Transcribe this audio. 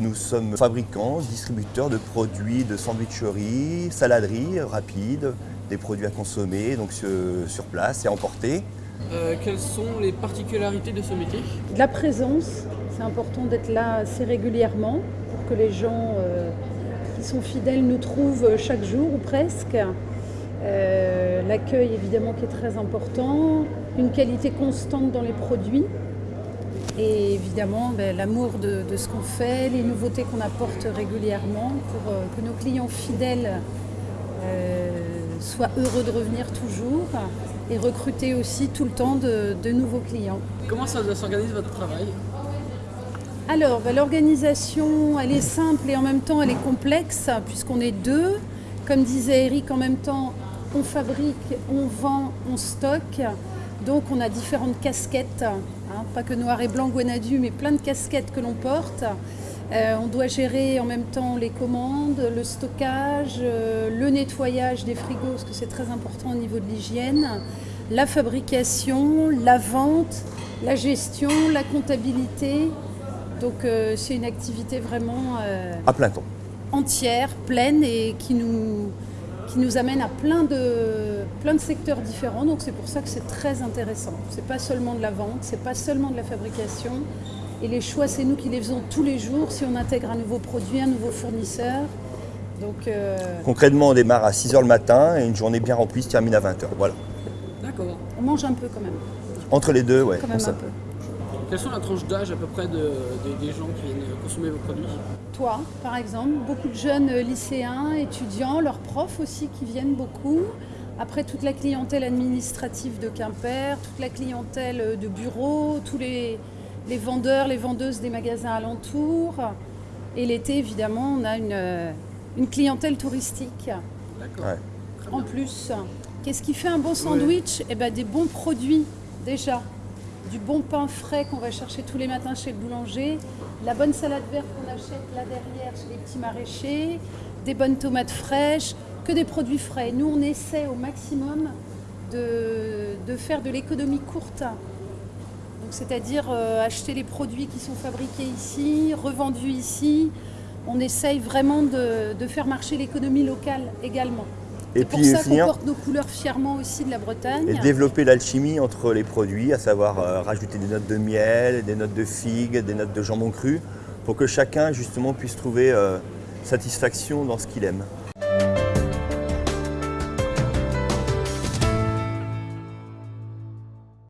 nous sommes fabricants, distributeurs de produits de sandwicherie, saladerie rapide, des produits à consommer donc sur place et à emporter. Euh, quelles sont les particularités de ce métier? De la présence, c'est important d'être là assez régulièrement pour que les gens euh, qui sont fidèles nous trouvent chaque jour ou presque. Euh, l'accueil évidemment qui est très important, une qualité constante dans les produits et évidemment ben, l'amour de, ce qu'on fait, les nouveautés qu'on apporte régulièrement pour que nos clients fidèles soient heureux de revenir toujours et recruter aussi tout le temps de, nouveaux clients. Comment ça s'organise votre travail? Alors, ben, l'organisation, elle est simple et en même temps elle est complexe puisqu'on est deux. Comme disait Eric, en même temps, on fabrique, on vend, on stocke. Donc on a différentes casquettes, hein, pas que noir et blanc Guanadu, mais plein de casquettes que l'on porte. Euh, on doit gérer en même temps les commandes, le stockage, euh, le nettoyage des frigos, parce que c'est très important au niveau de l'hygiène, la fabrication, la vente, la gestion, la comptabilité. Donc euh, c'est une activité vraiment à plein temps. entière, pleine et qui nous, qui nous amène à plein de, plein de secteurs différents. Donc c'est pour ça que c'est très intéressant. C'est pas seulement de la vente, c'est pas seulement de la fabrication, et les choix, c'est nous qui les faisons tous les jours si on intègre un nouveau produit, un nouveau fournisseur. Donc, euh, Concrètement, on démarre à 6h le matin et une journée bien remplie se termine à 20h. Voilà. D'accord. On mange un peu quand même. Entre les deux, ouais. Quand même un peu. Quelles sont la tranche d'âge à peu près de, des gens qui viennent consommer vos produits? Toi, par exemple, beaucoup de jeunes lycéens, étudiants, leurs profs aussi qui viennent beaucoup. Après, toute la clientèle administrative de Quimper, toute la clientèle de bureau, tous les, les vendeurs, les vendeuses des magasins alentours. Et l'été, évidemment, on a une, clientèle touristique. D'accord. En plus, qu'est-ce qui fait un bon sandwich? Eh ben, des bons produits, déjà. Du bon pain frais qu'on va chercher tous les matins chez le boulanger, la bonne salade verte qu'on achète là derrière chez les petits maraîchers, des bonnes tomates fraîches, que des produits frais. Nous, on essaie au maximum de, faire de l'économie courte c'est-à-dire euh, acheter les produits qui sont fabriqués ici, revendus ici. On essaye vraiment de, faire marcher l'économie locale également. Et puis pour ça porte nos couleurs fièrement aussi de la Bretagne. Et développer l'alchimie entre les produits, à savoir euh, rajouter des notes de miel, des notes de figues, des notes de jambon cru, pour que chacun justement puisse trouver euh, satisfaction dans ce qu'il aime.